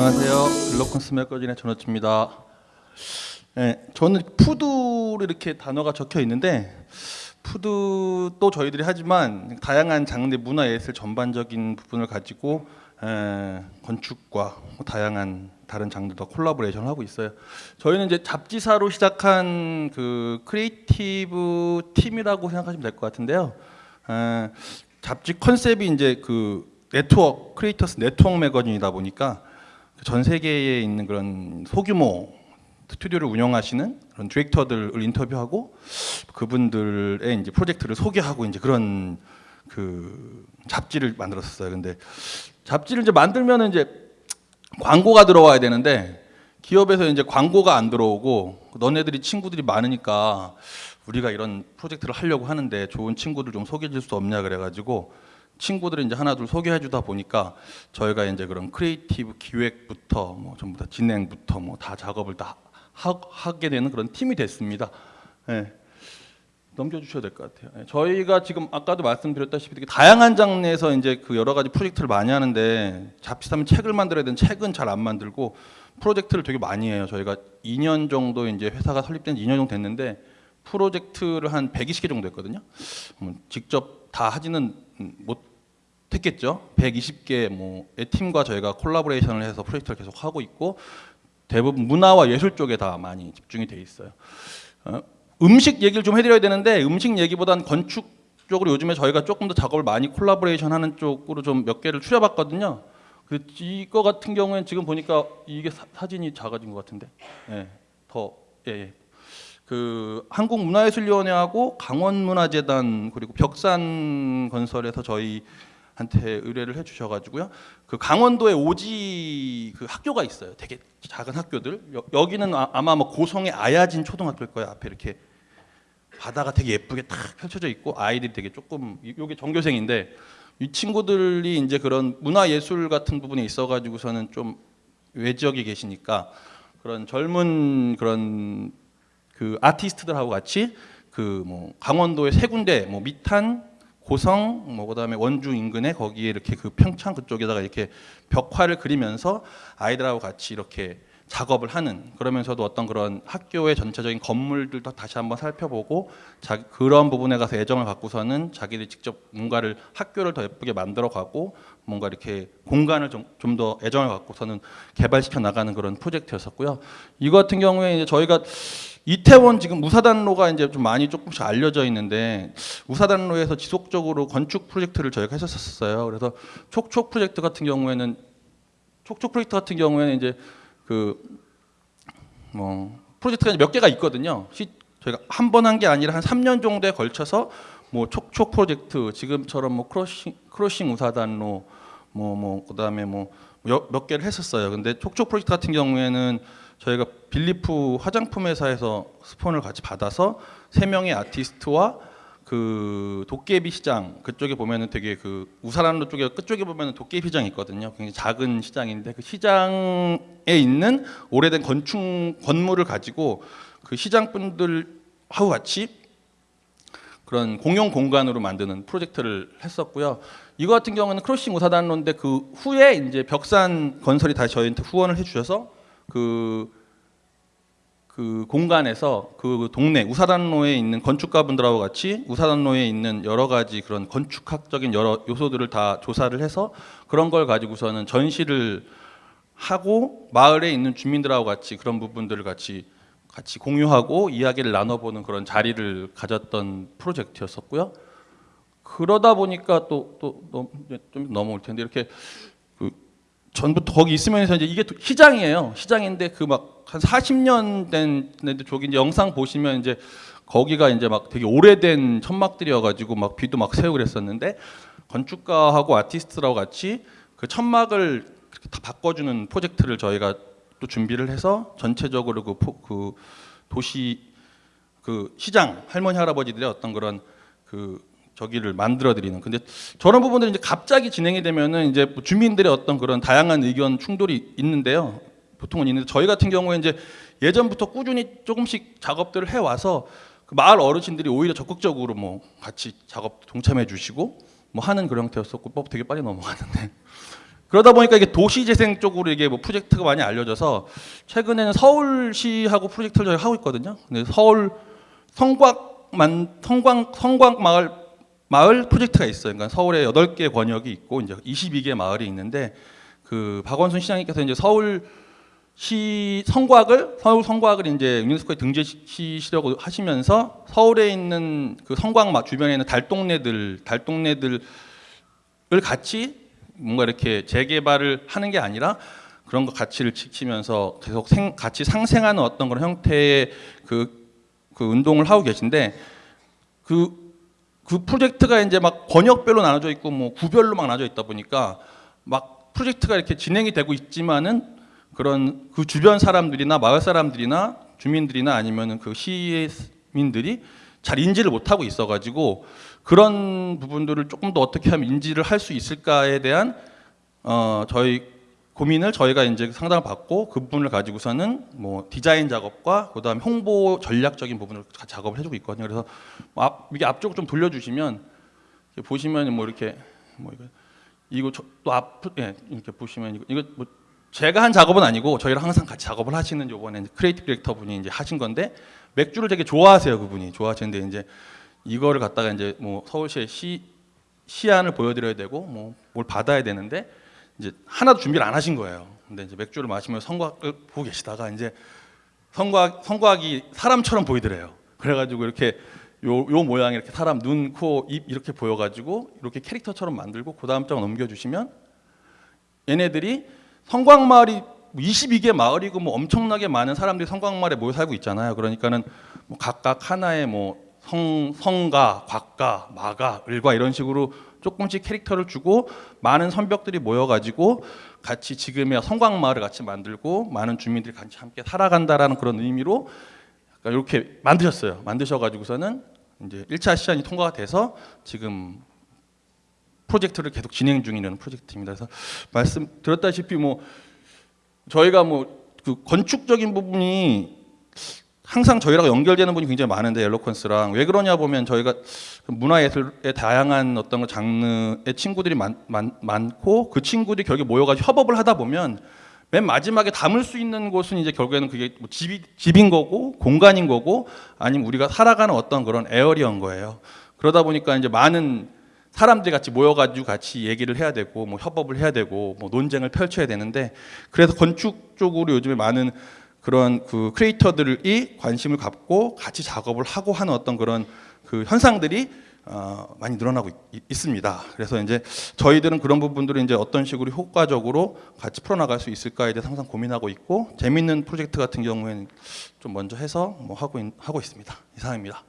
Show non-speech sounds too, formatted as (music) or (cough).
안녕하세요. 글로컨스 magazine의 전호치입니다. 네, 저는 food로 이렇게 단어가 적혀 있는데 food도 저희들이 하지만 다양한 장르 문화 예술 전반적인 부분을 가지고 에, 건축과 뭐 다양한 다른 장르도 collaboration을 하고 있어요. 저희는 이제 잡지사로 시작한 그 creative 팀이라고 생각하시면 될 것 같은데요. 에, 잡지 컨셉이 이제 그 네트워크 creators network magazine이다 보니까 전 세계에 있는 그런 소규모 스튜디오를 운영하시는 그런 디렉터들을 인터뷰하고 그분들의 이제 프로젝트를 소개하고 이제 그런 그 잡지를 만들었어요. 근데 잡지를 이제 만들면은 이제 광고가 들어와야 되는데 기업에서 이제 광고가 안 들어오고 너네들이 친구들이 많으니까 우리가 이런 프로젝트를 하려고 하는데 좋은 친구들 좀 소개해 줄 수 없냐 그래가지고 친구들을 이제 하나 둘 소개해 주다 보니까 저희가 이제 그런 creative 기획부터 뭐 전부 다 진행부터 뭐 다 작업을 다 하, 게 되는 그런 팀이 됐습니다. 예. 넘겨주셔야 될 것 같아요. 예. 저희가 지금 아까도 말씀드렸다시피 다양한 장르에서 이제 그 여러 가지 프로젝트를 많이 하는데 잡지사면 책을 만들어야 되는 책은 잘 안 만들고 프로젝트를 되게 많이 해요. 저희가 2년 정도 이제 회사가 설립된 지 2년 정도 됐는데 프로젝트를 한 120개 정도 했거든요. 음, 직접 다 하지는 못했겠죠. 120개 뭐의 팀과 저희가 collaboration을 해서 프로젝트를 계속 하고 있고 대부분 문화와 예술 쪽에 다 많이 집중이 돼 있어요. 어, 음식 얘기를 좀 해드려야 되는데 음식 얘기보단 건축 쪽으로 요즘에 저희가 조금 더 작업을 많이 콜라보레이션 하는 쪽으로 좀 몇 개를 추려봤거든요. 그 이거 같은 경우에는 지금 보니까 이게 사, 진이 작아진 것 같은데, 예, 더 예, 예. 그 한국문화예술위원회하고 강원문화재단 그리고 벽산 건설에서 저희 한테 의뢰를 해주셔가지고요. 그 강원도에 오지 그 학교가 있어요. 되게 작은 학교들. 여, 기는 아, 마뭐 고성의 아야진 초등학교일 거예요. 앞에 이렇게 바다가 되게 예쁘게 탁 펼쳐져 있고 아이들이 되게 조금 이게 전교생인데 이 친구들이 이제 그런 문화 예술 같은 부분에 있어가지고서는 좀 외지역에 계시니까 그런 젊은 그런 그 아티스트들하고 같이 그 뭐 강원도의 세 군데 뭐 미탄 고성 뭐 그다음에 원주 인근에 거기에 이렇게 그 평창 그쪽에다가 이렇게 벽화를 그리면서 아이들하고 같이 이렇게 작업을 하는 그러면서도 어떤 그런 학교의 전체적인 건물들도 다시 한번 살펴보고 자, 그런 부분에 가서 애정을 갖고서는 자기들이 직접 뭔가를 학교를 더 예쁘게 만들어 가고 뭔가 이렇게 공간을 좀 더 애정을 갖고서는 개발시켜 나가는 그런 프로젝트였었고요. 이거 같은 경우에 이제 저희가 이태원 지금 우사단로가 이제 좀 많이 조금씩 알려져 있는데 우사단로에서 지속적으로 건축 프로젝트를 저희가 했었어요. 그래서 촉촉 프로젝트 같은 경우에는 촉촉 프로젝트 같은 경우에는 이제 그 뭐 프로젝트가 몇 개가 있거든요. 시, 저희가 한 번 한 게 아니라 한 3년 정도에 걸쳐서 뭐 촉촉 프로젝트 지금처럼 뭐 crossing crossing 우사단로 뭐뭐 뭐 그다음에 뭐 몇 개를 했었어요. 근데 촉촉 프로젝트 같은 경우에는 저희가 빌리프 화장품 회사에서 스폰을 같이 받아서 세 명의 아티스트와 그 도깨비 시장 그쪽에 보면은 되게 그 우사단로 쪽에 끝쪽에 보면은 도깨비 시장이 있거든요. 굉장히 작은 시장인데 그 시장에 있는 오래된 건축 건물을 가지고 그 시장 분들하고 같이 그런 공용 공간으로 만드는 프로젝트를 했었고요. 이거 같은 경우는 크로싱 우사단로인데 그 후에 이제 벽산 건설이 다시 저희한테 후원을 해주셔서 그, 그 공간에서 그 동네 우사단로에 있는 건축가분들하고 같이 우사단로에 있는 여러 가지 그런 건축학적인 여러 요소들을 다 조사를 해서 그런 걸 가지고서는 전시를 하고 마을에 있는 주민들하고 같이 그런 부분들을 같이 같이 공유하고 이야기를 나눠보는 그런 자리를 가졌던 프로젝트였었고요. 그러다 보니까 또 또 좀 넘어올 텐데 이렇게 전부터 거기 있으면서 이제 이게 시장이에요. 시장인데 그 막 한 40년 된 저기 이제 영상 보시면 이제 거기가 이제 막 되게 오래된 천막들이어가지고 막 비도 막 새고 그랬었는데 건축가하고 아티스트라고 같이 그 천막을 다 바꿔주는 프로젝트를 저희가 또 준비를 해서 전체적으로 그, 포, 그 도시 그 시장 할머니 할아버지들의 어떤 그런 그 저기를 만들어 드리는. 근데 저런 부분들이 이제 갑자기 진행이 되면은 이제 뭐 주민들의 어떤 그런 다양한 의견 충돌이 있는데요. 보통은 있는데 저희 같은 경우에 이제 예전부터 꾸준히 조금씩 작업들을 해 와서 그 마을 어르신들이 오히려 적극적으로 뭐 같이 작업 동참해 주시고 뭐 하는 그런 형태였었고 법 되게 빨리 넘어가는데 (laughs) 그러다 보니까 이게 도시재생 쪽으로 이게 뭐 프로젝트가 많이 알려져서 최근에는 서울시하고 프로젝트를 저희 하고 있거든요. 근데 서울 성곽만 성곽 마을 마을 프로젝트가 있어요. 그러니까 서울에 8개 권역이 있고 이제 22개 마을이 있는데 그 박원순 시장님께서 이제 서울 시 성곽을 서울 성곽을 이제 유네스코에 등재시키려고 하시면서 서울에 있는 그 성곽 마- 주변에 있는 달동네들 달동네들을 같이 뭔가 이렇게 재개발을 하는 게 아니라 그런 거 가치를 지키면서 계속 생, 같이 상생하는 어떤 그런 형태의 그, 그 운동을 하고 계신데 그, 그 프로젝트가 이제 막 권역별로 나눠져 있고 뭐 구별로 막 나눠져 있다 보니까 막 프로젝트가 이렇게 진행이 되고 있지만은 그런 그 주변 사람들이나 마을 사람들이나 주민들이나 아니면은 그 시민들이 잘 인지를 못하고 있어가지고 그런 부분들을 조금 더 어떻게 하면 인지를 할 수 있을까에 대한 어 저희 고민을 저희가 이제 상담을 받고 그 부분을 가지고서는 뭐 디자인 작업과 그다음 홍보 전략적인 부분을 가- 작업을 해주고 있거든요. 그래서 뭐 앞, 이게 앞쪽을 좀 돌려주시면 보시면 뭐 이렇게 뭐 이거 이거 저- 또 앞, 예, 이렇게 보시면 이거, 이거 뭐 제가 한 작업은 아니고 저희랑 항상 같이 작업을 하시는 요번에 creative director 분이 이제 하신 건데 맥주를 되게 좋아하세요 그분이 좋아하시는데 이제 이거를 갖다가 이제 뭐 서울시의 시 시안을 보여드려야 되고 뭐 뭘 받아야 되는데 이제 하나도 준비를 안 하신 거예요. 근데 이제 맥주를 마시면서 성곽을 보고 계시다가 이제 성곽 성곽이 사람처럼 보이더래요. 그래가지고 이렇게 요, 요 모양이 이렇게 사람 눈, 코, 입 이렇게 보여가지고 이렇게 캐릭터처럼 만들고 그 다음 장 넘겨주시면 얘네들이 성곽마을이 22개 마을이고 뭐 엄청나게 많은 사람들이 성곽마을에 모여 살고 있잖아요. 그러니까는 뭐 각각 하나의 뭐 성, 성가, 곽가, 마가, 을과 이런 식으로 조금씩 캐릭터를 주고 많은 선벽들이 모여가지고 같이 지금의 성곽마을을 같이 만들고 많은 주민들이 같이 함께 살아간다라는 그런 의미로 이렇게 만드셨어요. 만드셔가지고서는 이제 1차 시안이 통과가 돼서 지금 프로젝트를 계속 진행 중이라는 프로젝트입니다. 그래서 말씀 드렸다시피 뭐 저희가 뭐 그 건축적인 부분이 항상 저희랑 연결되는 분이 굉장히 많은데 옐로컨스랑 왜 그러냐 보면 저희가 그 문화예술의 다양한 어떤 그 장르의 친구들이 많, 많, 많 고 그 친구들이 결국에 모여가지고 협업을 하다 보면 맨 마지막에 담을 수 있는 곳은 이제 결국에는 그게 뭐 집이, 집인 거고 공간인 거고 아니면 우리가 살아가는 어떤 그런 에어리어인 거예요. 그러다 보니까 이제 많은 사람들이 같이 모여가지고 같이 얘기를 해야 되고 뭐 협업을 해야 되고 뭐 논쟁을 펼쳐야 되는데 그래서 건축 쪽으로 요즘에 많은 그런 그 크리에이터들이 관심을 갖고 같이 작업을 하고 하는 어떤 그런 그 현상들이 어, 많이 늘어나고 있, 있습니다. 그래서 이제 저희들은 그런 부분들을 이제 어떤 식으로 효과적으로 같이 풀어나갈 수 있을까에 대해서 항상 고민하고 있고 재밌는 프로젝트 같은 경우에는 좀 먼저 해서 뭐 하고 있, 하고 있습니다. 이상입니다.